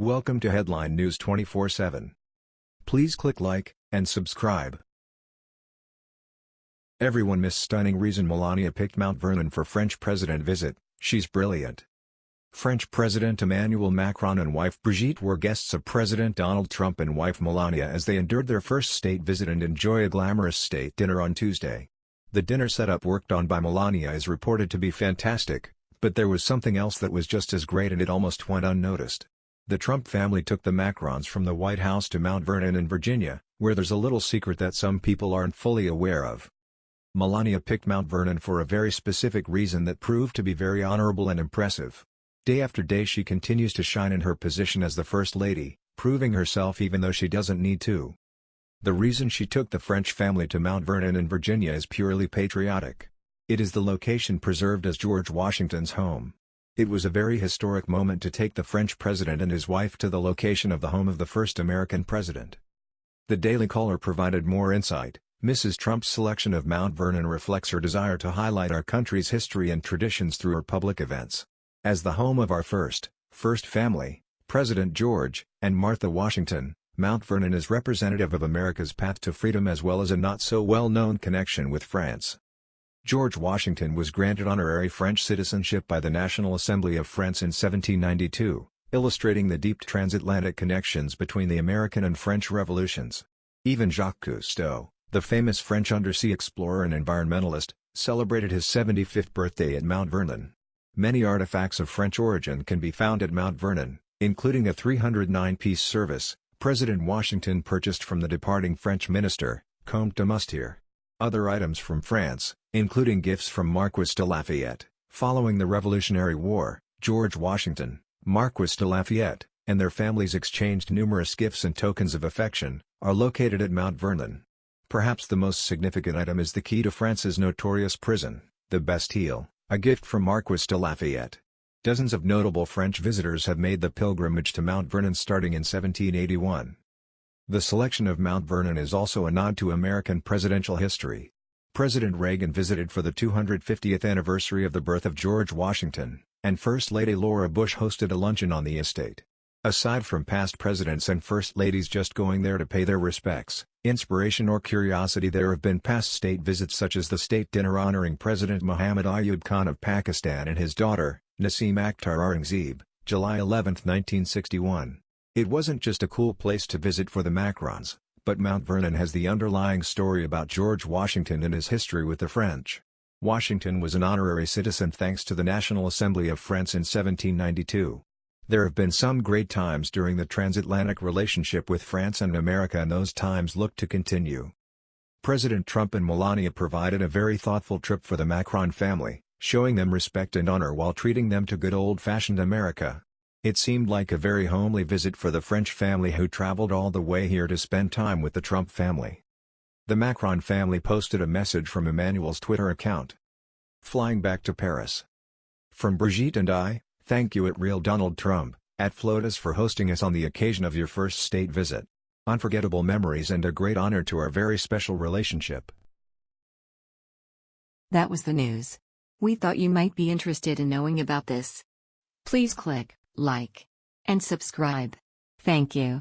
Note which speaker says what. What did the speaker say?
Speaker 1: Welcome to Headline News 24/7. Please click like and subscribe. Everyone missed stunning reason Melania picked Mount Vernon for French president visit, she's brilliant. French President Emmanuel Macron and wife Brigitte were guests of President Donald Trump and wife Melania as they endured their first state visit and enjoy a glamorous state dinner on Tuesday. The dinner setup worked on by Melania is reported to be fantastic, but there was something else that was just as great and it almost went unnoticed. The Trump family took the Macrons from the White House to Mount Vernon in Virginia, where there's a little secret that some people aren't fully aware of. Melania picked Mount Vernon for a very specific reason that proved to be very honorable and impressive. Day after day she continues to shine in her position as the First Lady, proving herself even though she doesn't need to. The reason she took the French family to Mount Vernon in Virginia is purely patriotic. It is the location preserved as George Washington's home. It was a very historic moment to take the French president and his wife to the location of the home of the first American president. The Daily Caller provided more insight. Mrs. Trump's selection of Mount Vernon reflects her desire to highlight our country's history and traditions through her public events. As the home of our first, first family, President George, and Martha Washington, Mount Vernon is representative of America's path to freedom as well as a not-so-well-known connection with France. George Washington was granted honorary French citizenship by the National Assembly of France in 1792, illustrating the deep transatlantic connections between the American and French revolutions. Even Jacques Cousteau, the famous French undersea explorer and environmentalist, celebrated his 75th birthday at Mount Vernon. Many artifacts of French origin can be found at Mount Vernon, including a 309-piece service, President Washington purchased from the departing French minister, Comte de Moustier. Other items from France, including gifts from Marquis de Lafayette. Following the Revolutionary War, George Washington, Marquis de Lafayette, and their families exchanged numerous gifts and tokens of affection, are located at Mount Vernon. Perhaps the most significant item is the key to France's notorious prison, the Bastille, a gift from Marquis de Lafayette. Dozens of notable French visitors have made the pilgrimage to Mount Vernon starting in 1781. The selection of Mount Vernon is also a nod to American presidential history. President Reagan visited for the 250th anniversary of the birth of George Washington, and First Lady Laura Bush hosted a luncheon on the estate. Aside from past presidents and first ladies just going there to pay their respects, inspiration or curiosity there have been past state visits such as the state dinner honoring President Muhammad Ayub Khan of Pakistan and his daughter, Naseem Akhtar Aurangzeb, July 11, 1961. It wasn't just a cool place to visit for the Macrons, but Mount Vernon has the underlying story about George Washington and his history with the French. Washington was an honorary citizen thanks to the National Assembly of France in 1792. There have been some great times during the transatlantic relationship with France and America and those times look to continue. President Trump and Melania provided a very thoughtful trip for the Macron family, showing them respect and honor while treating them to good old-fashioned America. It seemed like a very homely visit for the French family who traveled all the way here to spend time with the Trump family. The Macron family posted a message from Emmanuel's Twitter account. Flying back to Paris. From Brigitte and I, thank you at Real Donald Trump, at FLOTUS for hosting us on the occasion of your first state visit. Unforgettable memories and a great honor to our very special relationship.
Speaker 2: That was the news. We thought you might be interested in knowing about this. Please click like, and subscribe. Thank you.